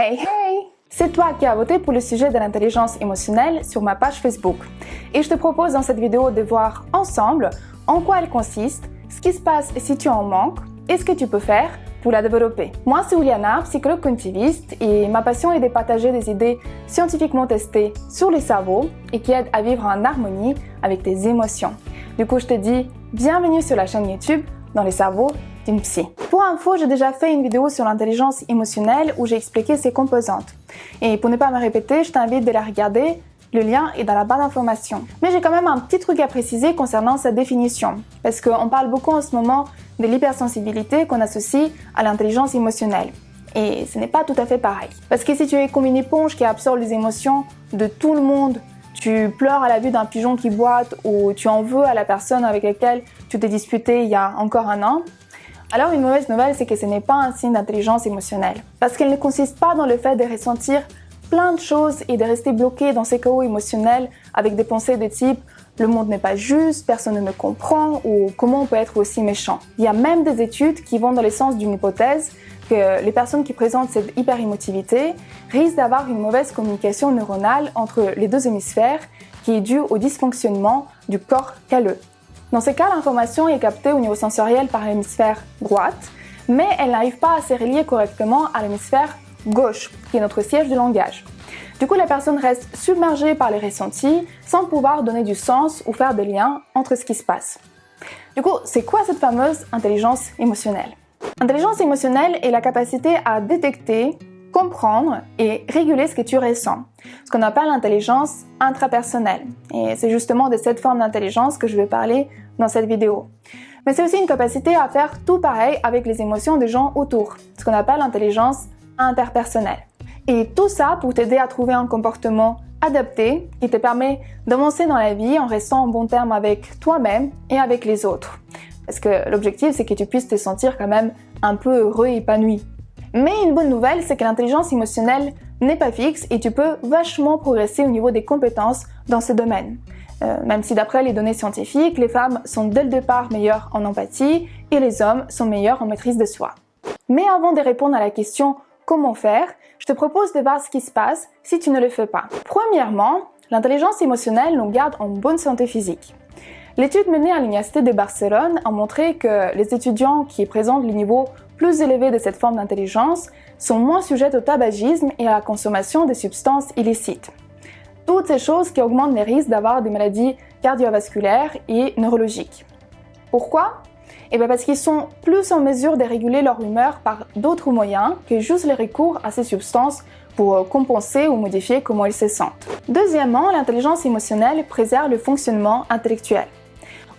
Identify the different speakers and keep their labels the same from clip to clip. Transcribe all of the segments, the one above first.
Speaker 1: Hey hey C'est toi qui as voté pour le sujet de l'intelligence émotionnelle sur ma page Facebook. Et je te propose dans cette vidéo de voir ensemble en quoi elle consiste, ce qui se passe si tu en manques et ce que tu peux faire pour la développer. Moi, c'est Juliana, psychologue cognitiviste, et ma passion est de partager des idées scientifiquement testées sur les cerveaux et qui aident à vivre en harmonie avec tes émotions. Du coup, je te dis bienvenue sur la chaîne YouTube dans les cerveaux Pour info, j'ai déjà fait une vidéo sur l'intelligence émotionnelle où j'ai expliqué ses composantes. Et pour ne pas me répéter, je t'invite de la regarder le lien est dans la barre d'informations. Mais j'ai quand même un petit truc à préciser concernant sa définition, parce qu'on parle beaucoup en ce moment de l'hypersensibilité qu'on associe à l'intelligence émotionnelle. Et ce n'est pas tout à fait pareil. Parce que si tu es comme une éponge qui absorbe les émotions de tout le monde, tu pleures à la vue d'un pigeon qui boite ou tu en veux à la personne avec laquelle tu t'es disputé il y a encore un an, alors une mauvaise nouvelle, c'est que ce n'est pas un signe d'intelligence émotionnelle. Parce qu'elle ne consiste pas dans le fait de ressentir plein de choses et de rester bloqué dans ces chaos émotionnels avec des pensées de type le monde n'est pas juste, personne ne me comprend ou comment on peut être aussi méchant. Il y a même des études qui vont dans le sens d'une hypothèse que les personnes qui présentent cette hyperémotivité risquent d'avoir une mauvaise communication neuronale entre les deux hémisphères qui est due au dysfonctionnement du corps calleux. Dans ce cas, l'information est captée au niveau sensoriel par l'hémisphère droite, mais elle n'arrive pas à se relier correctement à l'hémisphère gauche, qui est notre siège de langage. Du coup, la personne reste submergée par les ressentis sans pouvoir donner du sens ou faire des liens entre ce qui se passe. Du coup, c'est quoi cette fameuse intelligence émotionnelle? Intelligence émotionnelle est la capacité à détecter, comprendre et réguler ce que tu ressens, ce qu'on appelle l'intelligence intrapersonnelle. Et c'est justement de cette forme d'intelligence que je vais parler dans cette vidéo. Mais c'est aussi une capacité à faire tout pareil avec les émotions des gens autour, ce qu'on appelle l'intelligence interpersonnelle. Et tout ça pour t'aider à trouver un comportement adapté qui te permet d'avancer dans la vie en restant en bon terme avec toi-même et avec les autres. Parce que l'objectif, c'est que tu puisses te sentir quand même un peu heureux et épanoui. Mais une bonne nouvelle, c'est que l'intelligence émotionnelle n'est pas fixe et tu peux vachement progresser au niveau des compétences dans ce domaine. Euh, même si d'après les données scientifiques, les femmes sont dès le départ meilleures en empathie et les hommes sont meilleurs en maîtrise de soi. Mais avant de répondre à la question comment faire, je te propose de voir ce qui se passe si tu ne le fais pas. Premièrement, l'intelligence émotionnelle nous garde en bonne santé physique. L'étude menée à l'Université de Barcelone a montré que les étudiants qui présentent le niveau plus élevé de cette forme d'intelligence sont moins sujets au tabagisme et à la consommation de substances illicites. Toutes ces choses qui augmentent les risques d'avoir des maladies cardiovasculaires et neurologiques. Pourquoi? Eh bien parce qu'ils sont plus en mesure de réguler leur humeur par d'autres moyens que juste le recours à ces substances pour euh, compenser ou modifier comment ils se sentent. Deuxièmement, l'intelligence émotionnelle préserve le fonctionnement intellectuel.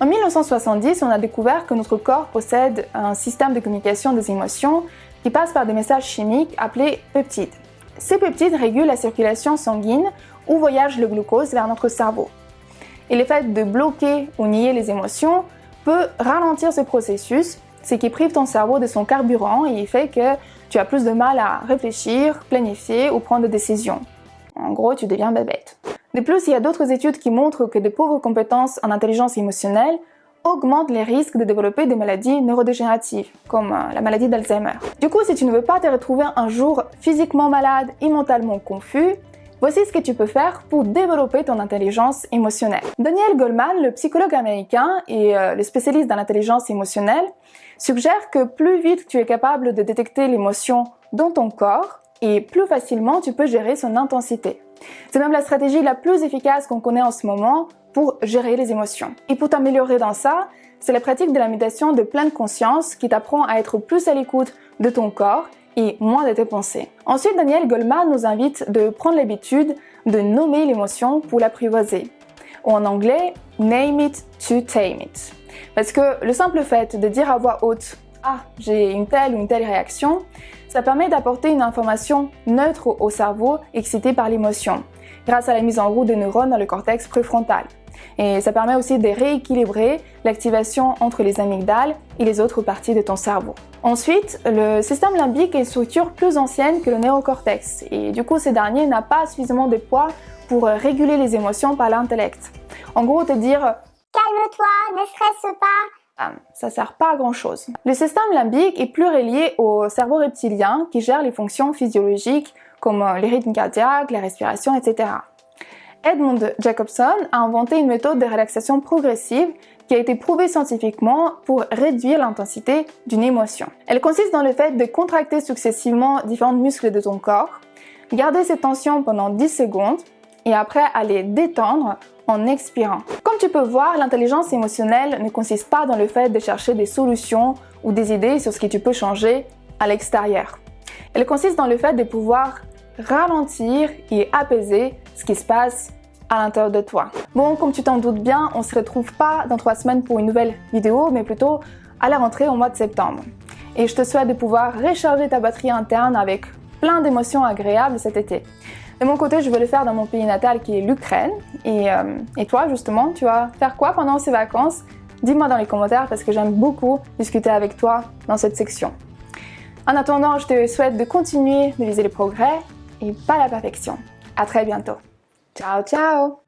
Speaker 1: En 1970, on a découvert que notre corps possède un système de communication des émotions qui passe par des messages chimiques appelés peptides. Ces peptides régulent la circulation sanguine où voyage le glucose vers notre cerveau. Et le fait de bloquer ou nier les émotions peut ralentir ce processus, ce qui prive ton cerveau de son carburant et fait que tu as plus de mal à réfléchir, planifier ou prendre des décisions. En gros, tu deviens bébête. De plus, il y a d'autres études qui montrent que de pauvres compétences en intelligence émotionnelle augmentent les risques de développer des maladies neurodégénératives, comme euh, la maladie d'Alzheimer. Du coup, si tu ne veux pas te retrouver un jour physiquement malade et mentalement confus, Voici ce que tu peux faire pour développer ton intelligence émotionnelle. Daniel Goleman, le psychologue américain et euh, le spécialiste dans l'intelligence émotionnelle, suggère que plus vite tu es capable de détecter l'émotion dans ton corps et plus facilement tu peux gérer son intensité. C'est même la stratégie la plus efficace qu'on connaît en ce moment pour gérer les émotions. Et pour t'améliorer dans ça, c'est la pratique de la méditation de pleine conscience qui t'apprend à être plus à l'écoute de ton corps et moins de tes pensées. Ensuite, Daniel Goleman nous invite de prendre l'habitude de nommer l'émotion pour l'apprivoiser. Ou en anglais, name it to tame it. Parce que le simple fait de dire à voix haute ah, j'ai une telle ou une telle réaction, ça permet d'apporter une information neutre au cerveau excité par l'émotion, grâce à la mise en route de neurones dans le cortex préfrontal. Et ça permet aussi de rééquilibrer l'activation entre les amygdales et les autres parties de ton cerveau. Ensuite, le système limbique est une structure plus ancienne que le néocortex et du coup, ce dernier n'a pas suffisamment de poids pour réguler les émotions par l'intellect. En gros, te dire
Speaker 2: Calme-toi, ne stresse pas,
Speaker 1: ça sert pas à grand chose. Le système limbique est plus relié au cerveau reptilien qui gère les fonctions physiologiques comme les rythmes cardiaques, la respiration, etc. Edmund Jacobson a inventé une méthode de relaxation progressive qui a été prouvée scientifiquement pour réduire l'intensité d'une émotion. Elle consiste dans le fait de contracter successivement différents muscles de ton corps, garder ces tensions pendant 10 secondes et après aller détendre en expirant. Comme tu peux voir, l'intelligence émotionnelle ne consiste pas dans le fait de chercher des solutions ou des idées sur ce que tu peux changer à l'extérieur. Elle consiste dans le fait de pouvoir ralentir et apaiser ce qui se passe à l'intérieur de toi. Bon, comme tu t'en doutes bien, on se retrouve pas dans trois semaines pour une nouvelle vidéo, mais plutôt à la rentrée au mois de septembre. Et je te souhaite de pouvoir recharger ta batterie interne avec plein d'émotions agréables cet été. De mon côté, je veux le faire dans mon pays natal qui est l'Ukraine. Et, euh, et toi, justement, tu vas faire quoi pendant ces vacances? Dis-moi dans les commentaires parce que j'aime beaucoup discuter avec toi dans cette section. En attendant, je te souhaite de continuer de viser les progrès et pas la perfection. À très bientôt. Ciao, ciao